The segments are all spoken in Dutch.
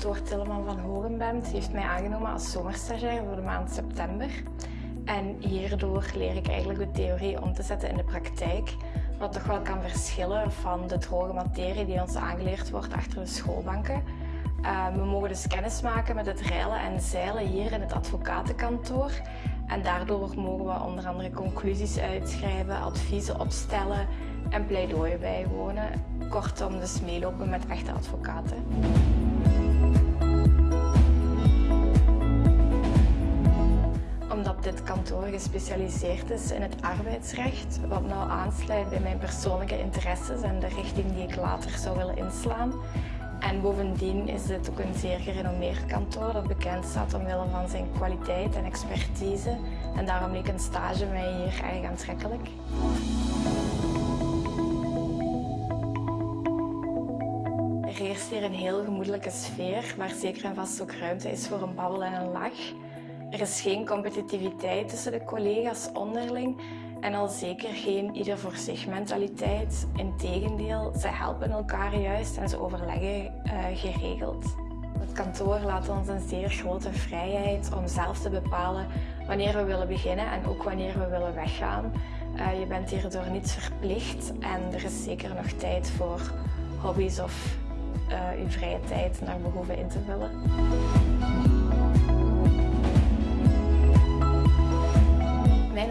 student ben, heeft mij aangenomen als zomerstagiair voor de maand september. En hierdoor leer ik eigenlijk de theorie om te zetten in de praktijk, wat toch wel kan verschillen van de droge materie die ons aangeleerd wordt achter de schoolbanken. Uh, we mogen dus kennis maken met het reilen en zeilen hier in het advocatenkantoor. En daardoor mogen we onder andere conclusies uitschrijven, adviezen opstellen en pleidooien bijwonen. Kortom, dus meelopen met echte advocaten. Kantoor gespecialiseerd is in het arbeidsrecht, wat nou aansluit bij mijn persoonlijke interesses en de richting die ik later zou willen inslaan. En bovendien is dit ook een zeer gerenommeerd kantoor dat bekend staat omwille van zijn kwaliteit en expertise. En daarom leek een stage mij hier erg aantrekkelijk. Er heerst hier een heel gemoedelijke sfeer, waar zeker en vast ook ruimte is voor een babbel en een lach. Er is geen competitiviteit tussen de collega's onderling en al zeker geen ieder voor zich mentaliteit. Integendeel, ze helpen elkaar juist en ze overleggen uh, geregeld. Het kantoor laat ons een zeer grote vrijheid om zelf te bepalen wanneer we willen beginnen en ook wanneer we willen weggaan. Uh, je bent hierdoor niet verplicht en er is zeker nog tijd voor hobby's of uh, uw vrije tijd naar behoeven in te vullen.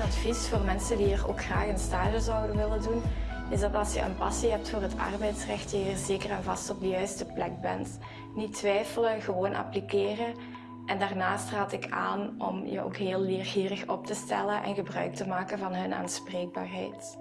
Advies voor mensen die hier ook graag een stage zouden willen doen, is dat als je een passie hebt voor het arbeidsrecht, je hier zeker en vast op de juiste plek bent. Niet twijfelen, gewoon appliceren. En daarnaast raad ik aan om je ook heel leergierig op te stellen en gebruik te maken van hun aanspreekbaarheid.